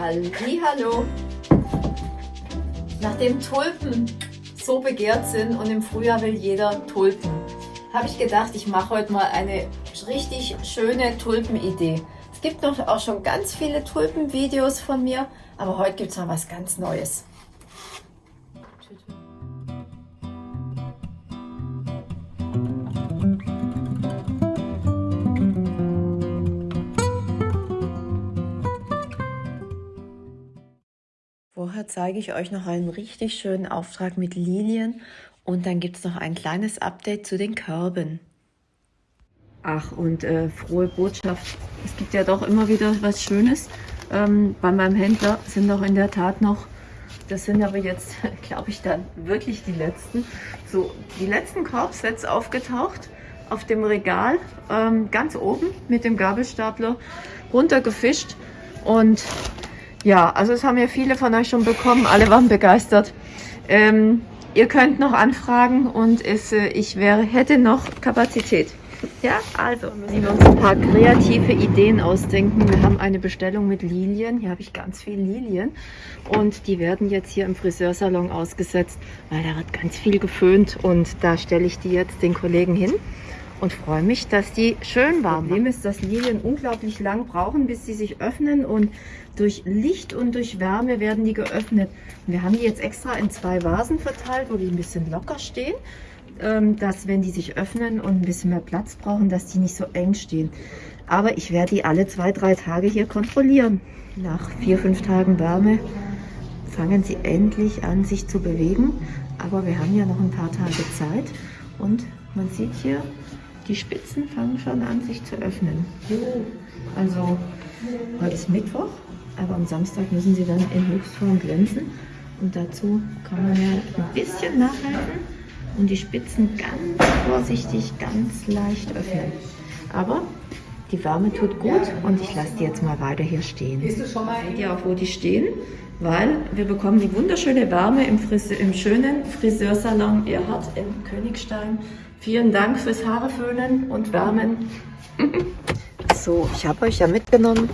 Hallo. Nachdem Tulpen so begehrt sind und im Frühjahr will jeder Tulpen, habe ich gedacht, ich mache heute mal eine richtig schöne Tulpenidee. Es gibt noch auch schon ganz viele Tulpenvideos von mir, aber heute gibt es mal was ganz Neues. Vorher zeige ich euch noch einen richtig schönen Auftrag mit Lilien und dann gibt es noch ein kleines Update zu den Körben. Ach, und äh, frohe Botschaft. Es gibt ja doch immer wieder was Schönes. Ähm, bei meinem Händler sind noch in der Tat noch, das sind aber jetzt, glaube ich, dann wirklich die letzten, so die letzten Korbsets aufgetaucht auf dem Regal, ähm, ganz oben mit dem Gabelstapler runtergefischt und ja, also es haben ja viele von euch schon bekommen, alle waren begeistert. Ähm, ihr könnt noch anfragen und es, äh, ich wäre, hätte noch Kapazität. Ja, also müssen wir uns ein paar kreative Ideen ausdenken. Wir haben eine Bestellung mit Lilien. Hier habe ich ganz viele Lilien und die werden jetzt hier im Friseursalon ausgesetzt, weil da wird ganz viel geföhnt und da stelle ich die jetzt den Kollegen hin und freue mich, dass die schön warm Problem ist, dass Lilien unglaublich lang brauchen, bis sie sich öffnen und durch Licht und durch Wärme werden die geöffnet. Wir haben die jetzt extra in zwei Vasen verteilt, wo die ein bisschen locker stehen, ähm, dass wenn die sich öffnen und ein bisschen mehr Platz brauchen, dass die nicht so eng stehen. Aber ich werde die alle zwei, drei Tage hier kontrollieren. Nach vier, fünf Tagen Wärme fangen sie endlich an, sich zu bewegen. Aber wir haben ja noch ein paar Tage Zeit und man sieht hier, die Spitzen fangen schon an, sich zu öffnen. Also heute ist Mittwoch, aber am Samstag müssen sie dann in Höchstform glänzen. Und dazu kann man ja ein bisschen nachhalten und die Spitzen ganz vorsichtig, ganz leicht öffnen. Aber die Wärme tut gut und ich lasse die jetzt mal weiter hier stehen. Seht ihr auch, wo die stehen? Weil wir bekommen die wunderschöne Wärme im, Frise im schönen Friseursalon Erhard im Königstein. Vielen Dank fürs Haareföhnen und Wärmen. so, ich habe euch ja mitgenommen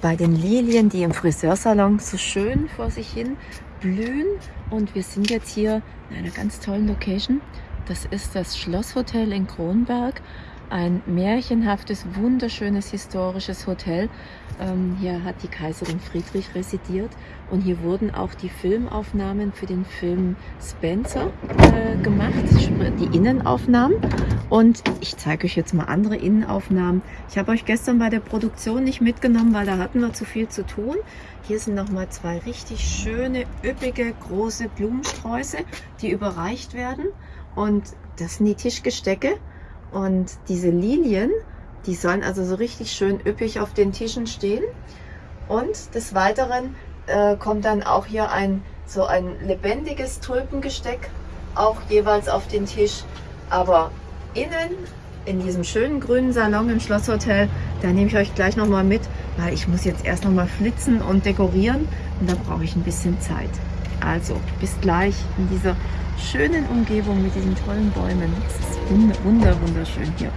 bei den Lilien, die im Friseursalon so schön vor sich hin blühen. Und wir sind jetzt hier in einer ganz tollen Location. Das ist das Schlosshotel in Kronberg ein märchenhaftes, wunderschönes historisches Hotel. Ähm, hier hat die Kaiserin Friedrich residiert und hier wurden auch die Filmaufnahmen für den Film Spencer äh, gemacht, die Innenaufnahmen. Und ich zeige euch jetzt mal andere Innenaufnahmen. Ich habe euch gestern bei der Produktion nicht mitgenommen, weil da hatten wir zu viel zu tun. Hier sind nochmal zwei richtig schöne, üppige, große Blumensträuße, die überreicht werden. Und das sind die Tischgestecke. Und diese Lilien, die sollen also so richtig schön üppig auf den Tischen stehen. Und des Weiteren äh, kommt dann auch hier ein so ein lebendiges Tulpengesteck auch jeweils auf den Tisch. Aber innen in diesem schönen grünen Salon im Schlosshotel, da nehme ich euch gleich nochmal mit, weil ich muss jetzt erst nochmal flitzen und dekorieren und da brauche ich ein bisschen Zeit. Also bis gleich in dieser schönen Umgebung mit diesen tollen Bäumen. Es ist wunder, wunderschön hier.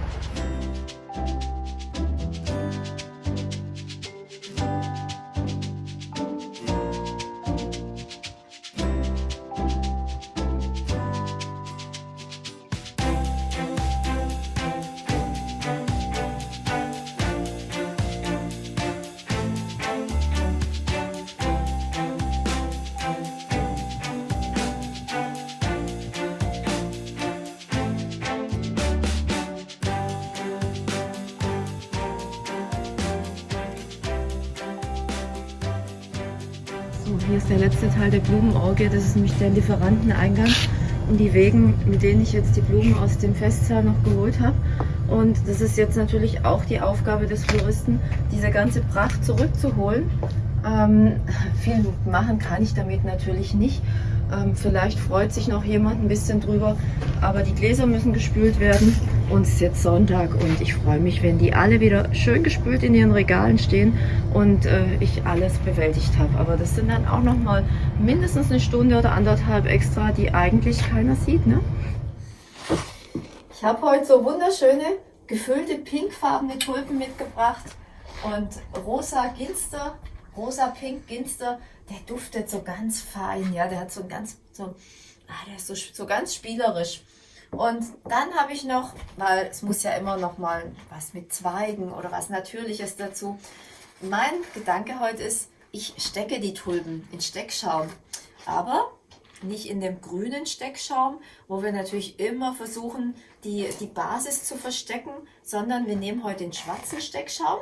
Hier ist der letzte Teil der Blumenorgie, das ist nämlich der Lieferanteneingang und die Wegen, mit denen ich jetzt die Blumen aus dem Festsaal noch geholt habe. Und das ist jetzt natürlich auch die Aufgabe des Floristen, diese ganze Pracht zurückzuholen. Ähm, viel machen kann ich damit natürlich nicht. Ähm, vielleicht freut sich noch jemand ein bisschen drüber, aber die Gläser müssen gespült werden und es ist jetzt Sonntag und ich freue mich, wenn die alle wieder schön gespült in ihren Regalen stehen und äh, ich alles bewältigt habe. Aber das sind dann auch noch mal mindestens eine Stunde oder anderthalb extra, die eigentlich keiner sieht. Ne? Ich habe heute so wunderschöne gefüllte pinkfarbene Tulpen mitgebracht und rosa Ginster rosa Pink Ginster, der duftet so ganz fein, ja, der hat so ganz, so, ah, der ist so, so ganz spielerisch. Und dann habe ich noch, weil es muss ja immer noch mal was mit Zweigen oder was Natürliches dazu. Mein Gedanke heute ist, ich stecke die Tulpen in Steckschaum, aber nicht in dem grünen Steckschaum, wo wir natürlich immer versuchen, die, die Basis zu verstecken, sondern wir nehmen heute den schwarzen Steckschaum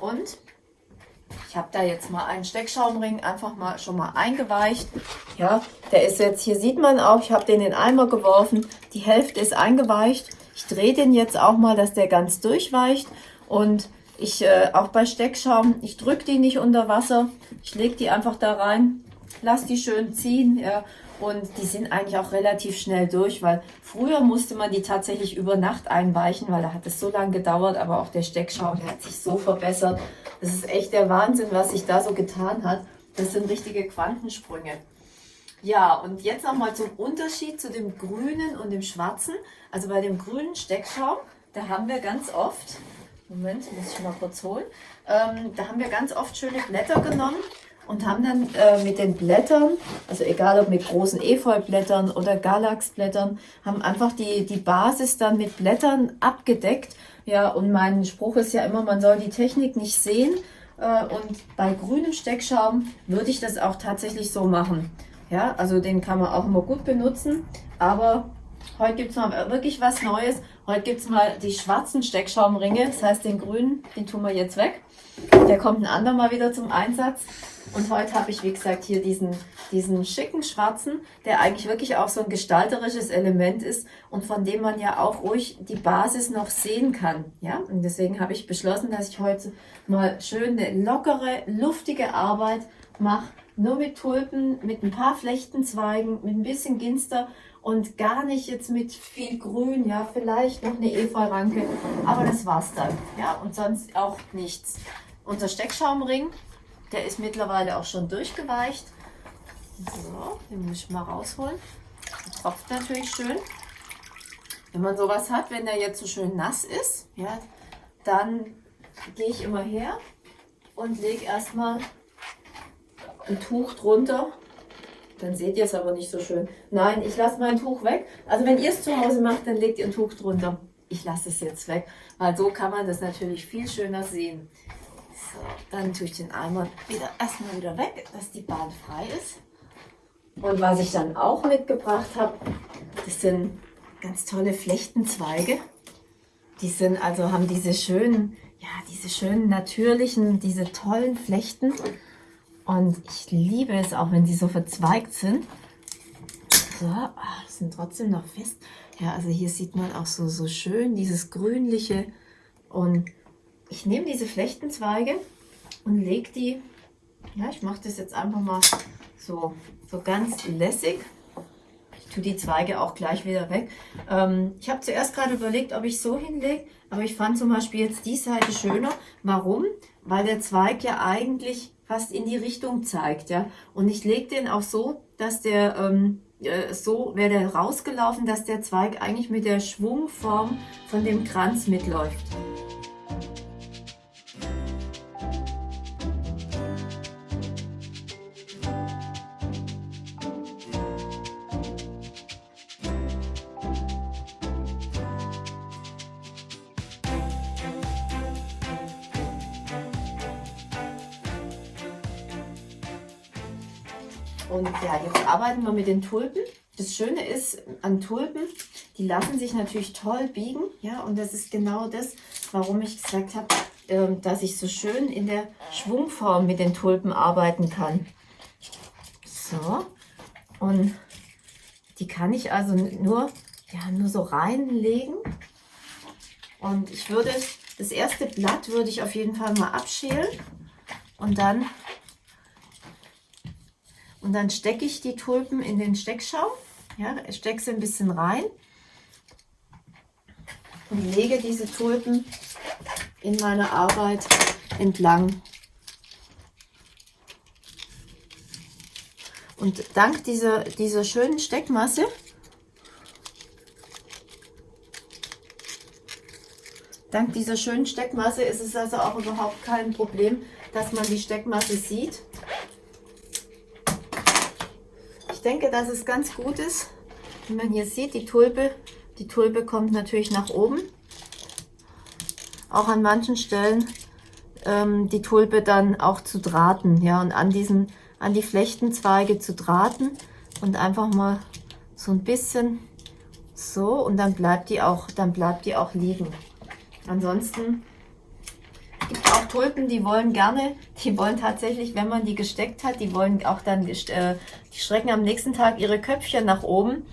und ich habe da jetzt mal einen Steckschaumring einfach mal schon mal eingeweicht. Ja, der ist jetzt, hier sieht man auch, ich habe den in den Eimer geworfen. Die Hälfte ist eingeweicht. Ich drehe den jetzt auch mal, dass der ganz durchweicht. Und ich, äh, auch bei Steckschaum, ich drücke die nicht unter Wasser. Ich lege die einfach da rein, lasse die schön ziehen. Ja, und die sind eigentlich auch relativ schnell durch, weil früher musste man die tatsächlich über Nacht einweichen, weil da hat es so lange gedauert, aber auch der Steckschaum, der hat sich so verbessert. Das ist echt der Wahnsinn, was sich da so getan hat. Das sind richtige Quantensprünge. Ja, und jetzt nochmal zum Unterschied zu dem grünen und dem schwarzen. Also bei dem grünen Steckschaum, da haben wir ganz oft, Moment, muss ich mal kurz holen, ähm, da haben wir ganz oft schöne Blätter genommen und haben dann äh, mit den Blättern, also egal ob mit großen Efeublättern oder Galaxblättern, haben einfach die, die Basis dann mit Blättern abgedeckt. Ja, und mein Spruch ist ja immer, man soll die Technik nicht sehen. Äh, und bei grünem Steckschaum würde ich das auch tatsächlich so machen. Ja, also den kann man auch immer gut benutzen. Aber heute gibt es mal wirklich was Neues. Heute gibt es mal die schwarzen Steckschaumringe. Das heißt, den grünen, den tun wir jetzt weg. Der kommt ein andermal wieder zum Einsatz. Und heute habe ich, wie gesagt, hier diesen, diesen schicken schwarzen, der eigentlich wirklich auch so ein gestalterisches Element ist und von dem man ja auch ruhig die Basis noch sehen kann. Ja, und deswegen habe ich beschlossen, dass ich heute mal schön eine lockere, luftige Arbeit mache. Nur mit Tulpen, mit ein paar Flechtenzweigen, mit ein bisschen Ginster und gar nicht jetzt mit viel Grün, ja, vielleicht noch eine Efeuranke, aber das war's dann, ja, und sonst auch nichts. Unser Steckschaumring, der ist mittlerweile auch schon durchgeweicht. So, den muss ich mal rausholen. Der tropft natürlich schön. Wenn man sowas hat, wenn der jetzt so schön nass ist, ja, dann gehe ich immer her und lege erstmal ein Tuch drunter. Dann seht ihr es aber nicht so schön. Nein, ich lasse mein Tuch weg. Also wenn ihr es zu Hause macht, dann legt ihr ein Tuch drunter. Ich lasse es jetzt weg, weil so kann man das natürlich viel schöner sehen. So, dann tue ich den Eimer wieder erstmal wieder weg, dass die Bahn frei ist. Und was ich dann auch mitgebracht habe, das sind ganz tolle Flechtenzweige. Die sind also haben diese schönen, ja, diese schönen natürlichen, diese tollen Flechten. Und ich liebe es auch, wenn die so verzweigt sind. So, ach, sind trotzdem noch fest. Ja, also hier sieht man auch so, so schön dieses grünliche und ich nehme diese Flechtenzweige und lege die, ja, ich mache das jetzt einfach mal so, so ganz lässig. Ich tue die Zweige auch gleich wieder weg. Ähm, ich habe zuerst gerade überlegt, ob ich so hinlege, aber ich fand zum Beispiel jetzt die Seite schöner. Warum? Weil der Zweig ja eigentlich fast in die Richtung zeigt, ja. Und ich lege den auch so, dass der ähm, äh, so wäre der rausgelaufen, dass der Zweig eigentlich mit der Schwungform von dem Kranz mitläuft. Und ja, jetzt arbeiten wir mit den Tulpen. Das Schöne ist an Tulpen, die lassen sich natürlich toll biegen. Ja, und das ist genau das, warum ich gesagt habe, ähm, dass ich so schön in der Schwungform mit den Tulpen arbeiten kann. So, und die kann ich also nur, ja, nur so reinlegen. Und ich würde, das erste Blatt würde ich auf jeden Fall mal abschälen und dann und dann stecke ich die Tulpen in den Steckschaum. Ja, stecke sie ein bisschen rein und lege diese Tulpen in meiner Arbeit entlang. Und dank dieser, dieser schönen Steckmasse, Dank dieser schönen Steckmasse ist es also auch überhaupt kein Problem, dass man die Steckmasse sieht. Ich denke, dass es ganz gut ist, wie man hier sieht, die Tulpe, die Tulpe kommt natürlich nach oben. Auch an manchen Stellen ähm, die Tulpe dann auch zu drahten, ja, und an diesen, an die Flechtenzweige zu drahten und einfach mal so ein bisschen so und dann bleibt die auch, dann bleibt die auch liegen. Ansonsten auch Tulpen, die wollen gerne, die wollen tatsächlich, wenn man die gesteckt hat, die wollen auch dann, äh, die strecken am nächsten Tag ihre Köpfchen nach oben.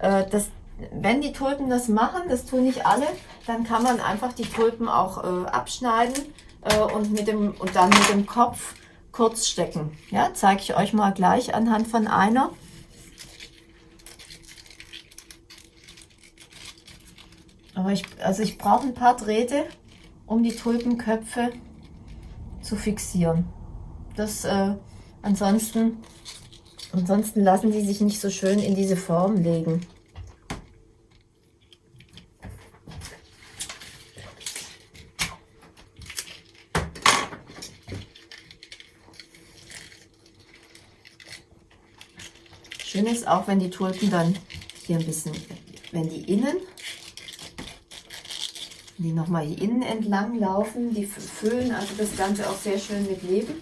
Äh, das, wenn die Tulpen das machen, das tun nicht alle, dann kann man einfach die Tulpen auch äh, abschneiden äh, und, mit dem, und dann mit dem Kopf kurz stecken. Ja, zeige ich euch mal gleich anhand von einer. Aber ich, also ich brauche ein paar Drähte, um die Tulpenköpfe zu fixieren. Das, äh, ansonsten, ansonsten lassen die sich nicht so schön in diese Form legen. Schön ist auch, wenn die Tulpen dann hier ein bisschen, wenn die innen die nochmal hier innen entlang laufen. Die füllen also das Ganze auch sehr schön mit Leben.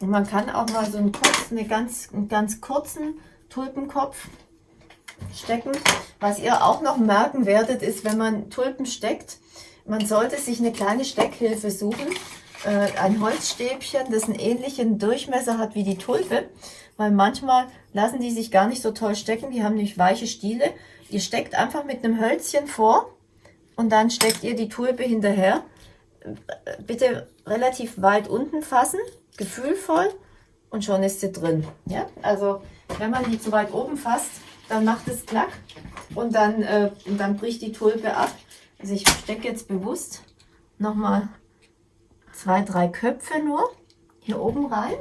Und man kann auch mal so einen, kurz, eine ganz, einen ganz kurzen Tulpenkopf stecken. Was ihr auch noch merken werdet, ist, wenn man Tulpen steckt, man sollte sich eine kleine Steckhilfe suchen äh, ein Holzstäbchen, das einen ähnlichen Durchmesser hat wie die Tulpe, weil manchmal lassen die sich gar nicht so toll stecken, die haben nämlich weiche Stiele. Ihr steckt einfach mit einem Hölzchen vor und dann steckt ihr die Tulpe hinterher. Bitte relativ weit unten fassen, gefühlvoll und schon ist sie drin. Ja? Also wenn man die zu weit oben fasst, dann macht es klack und dann, äh, und dann bricht die Tulpe ab. Also ich stecke jetzt bewusst nochmal zwei, drei Köpfe nur hier oben rein.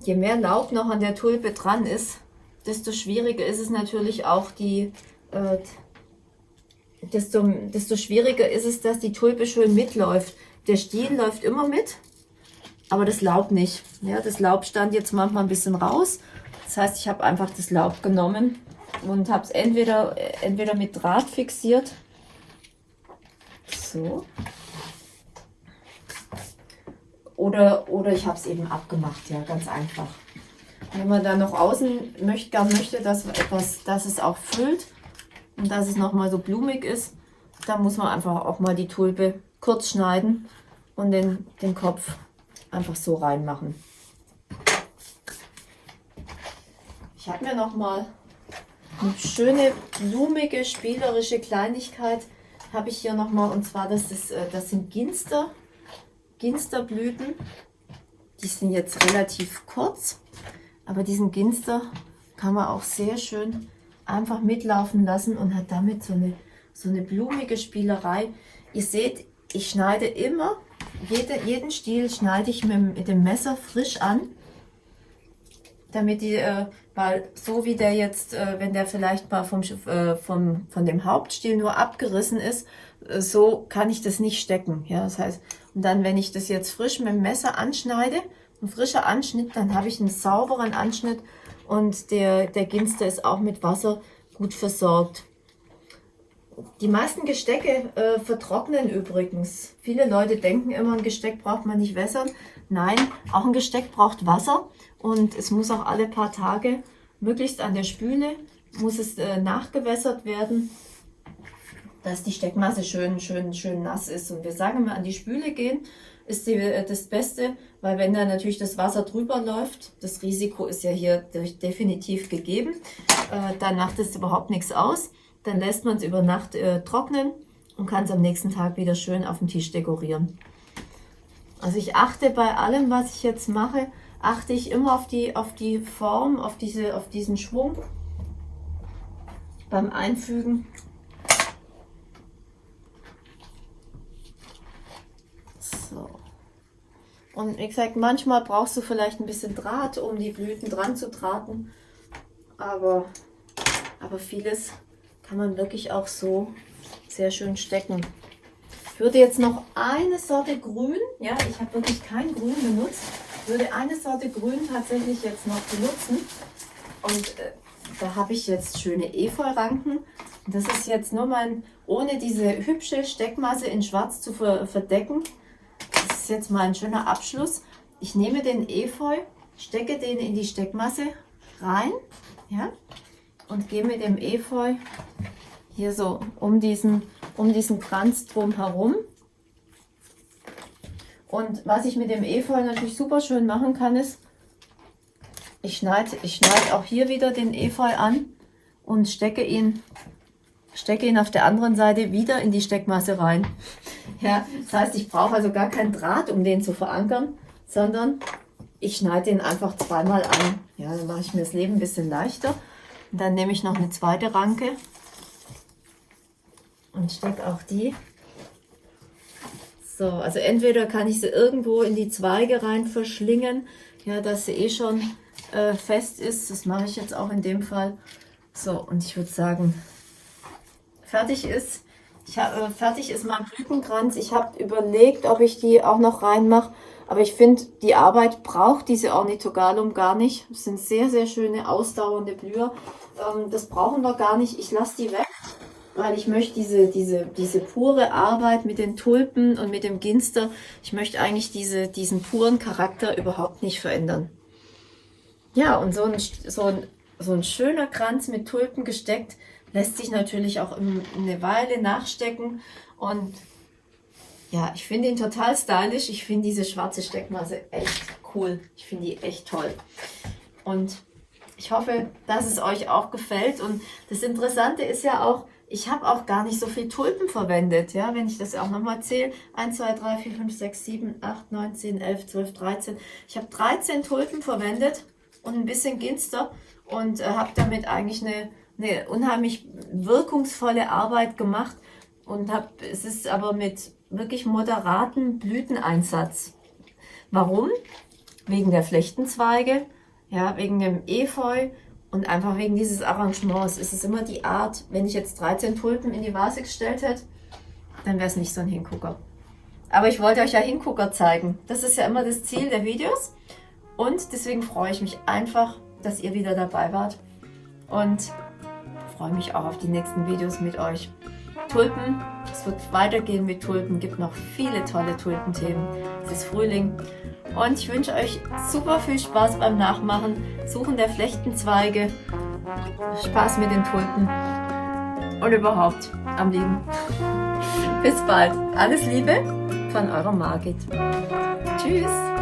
Je mehr Laub noch an der Tulpe dran ist, desto schwieriger ist es natürlich auch die, äh, desto, desto schwieriger ist es, dass die Tulpe schön mitläuft. Der Stiel läuft immer mit, aber das Laub nicht. Ja, das Laub stand jetzt manchmal ein bisschen raus das heißt, ich habe einfach das Laub genommen und habe es entweder, entweder mit Draht fixiert. So. Oder, oder ich habe es eben abgemacht, ja, ganz einfach. Wenn man dann noch außen möchte, gern möchte, dass, etwas, dass es auch füllt und dass es nochmal so blumig ist, dann muss man einfach auch mal die Tulpe kurz schneiden und den, den Kopf einfach so reinmachen. Ich habe mir noch mal eine schöne, blumige, spielerische Kleinigkeit habe ich hier noch mal und zwar das, ist, äh, das sind Ginster, Ginsterblüten. Die sind jetzt relativ kurz, aber diesen Ginster kann man auch sehr schön einfach mitlaufen lassen und hat damit so eine, so eine blumige Spielerei. Ihr seht, ich schneide immer, jede, jeden Stiel schneide ich mit, mit dem Messer frisch an, damit die äh, weil so wie der jetzt, äh, wenn der vielleicht mal vom, äh, vom, von dem Hauptstiel nur abgerissen ist, äh, so kann ich das nicht stecken. Ja, das heißt, und dann, wenn ich das jetzt frisch mit dem Messer anschneide, ein frischer Anschnitt, dann habe ich einen sauberen Anschnitt und der, der Ginster ist auch mit Wasser gut versorgt. Die meisten Gestecke äh, vertrocknen übrigens. Viele Leute denken immer, ein Gesteck braucht man nicht wässern. Nein, auch ein Gesteck braucht Wasser und es muss auch alle paar Tage, möglichst an der Spüle, muss es äh, nachgewässert werden, dass die Steckmasse schön, schön, schön nass ist. Und wir sagen immer, an die Spüle gehen ist die, äh, das Beste, weil wenn da natürlich das Wasser drüber läuft, das Risiko ist ja hier definitiv gegeben, äh, dann macht es überhaupt nichts aus. Dann lässt man es über Nacht äh, trocknen und kann es am nächsten Tag wieder schön auf dem Tisch dekorieren. Also ich achte bei allem, was ich jetzt mache, achte ich immer auf die, auf die Form, auf, diese, auf diesen Schwung beim Einfügen. So. Und wie gesagt, manchmal brauchst du vielleicht ein bisschen Draht, um die Blüten dran zu drahten. Aber, aber vieles kann man wirklich auch so sehr schön stecken. Ich würde jetzt noch eine Sorte Grün, ja, ich habe wirklich kein Grün benutzt, würde eine Sorte Grün tatsächlich jetzt noch benutzen. Und äh, da habe ich jetzt schöne Efeu-Ranken. Das ist jetzt nur mein, ohne diese hübsche Steckmasse in schwarz zu ver verdecken. Das ist jetzt mal ein schöner Abschluss. Ich nehme den Efeu, stecke den in die Steckmasse rein ja, und gehe mit dem Efeu hier so um diesen, um diesen Kranz drum herum. Und was ich mit dem Efeu natürlich super schön machen kann, ist, ich schneide, ich schneide auch hier wieder den Efeu an und stecke ihn, stecke ihn auf der anderen Seite wieder in die Steckmasse rein. Ja, das heißt, ich brauche also gar keinen Draht, um den zu verankern, sondern ich schneide den einfach zweimal an. Ja, dann mache ich mir das Leben ein bisschen leichter. Dann nehme ich noch eine zweite Ranke und stecke auch die. So, also entweder kann ich sie irgendwo in die Zweige rein verschlingen, ja, dass sie eh schon äh, fest ist. Das mache ich jetzt auch in dem Fall. So, und ich würde sagen, fertig ist. Ich habe äh, fertig ist mein Blütenkranz. Ich habe überlegt, ob ich die auch noch reinmache. Aber ich finde, die Arbeit braucht diese Ornithogalum gar nicht. Das sind sehr, sehr schöne, ausdauernde Blüher. Ähm, das brauchen wir gar nicht. Ich lasse die weg weil ich möchte diese, diese, diese pure Arbeit mit den Tulpen und mit dem Ginster, ich möchte eigentlich diese, diesen puren Charakter überhaupt nicht verändern. Ja, und so ein, so ein, so ein schöner Kranz mit Tulpen gesteckt, lässt sich natürlich auch eine Weile nachstecken und ja, ich finde ihn total stylisch. Ich finde diese schwarze Steckmasse echt cool. Ich finde die echt toll. Und ich hoffe, dass es euch auch gefällt. Und das Interessante ist ja auch, ich habe auch gar nicht so viel Tulpen verwendet, ja, wenn ich das auch nochmal zähle. 1, 2, 3, 4, 5, 6, 7, 8, 9, 10, 11, 12, 13. Ich habe 13 Tulpen verwendet und ein bisschen Ginster und äh, habe damit eigentlich eine, eine unheimlich wirkungsvolle Arbeit gemacht und habe, es ist aber mit wirklich moderaten Blüteneinsatz. Warum? Wegen der Flechtenzweige, ja, wegen dem Efeu, und einfach wegen dieses Arrangements ist es immer die Art, wenn ich jetzt 13 Tulpen in die Vase gestellt hätte, dann wäre es nicht so ein Hingucker. Aber ich wollte euch ja Hingucker zeigen. Das ist ja immer das Ziel der Videos. Und deswegen freue ich mich einfach, dass ihr wieder dabei wart. Und freue mich auch auf die nächsten Videos mit euch. Tulpen, es wird weitergehen mit Tulpen, gibt noch viele tolle Tulpenthemen. Es ist Frühling und ich wünsche euch super viel Spaß beim Nachmachen, Suchen der Flechtenzweige, Spaß mit den Tulpen und überhaupt am Leben. Bis bald. Alles Liebe von eurer Margit. Tschüss.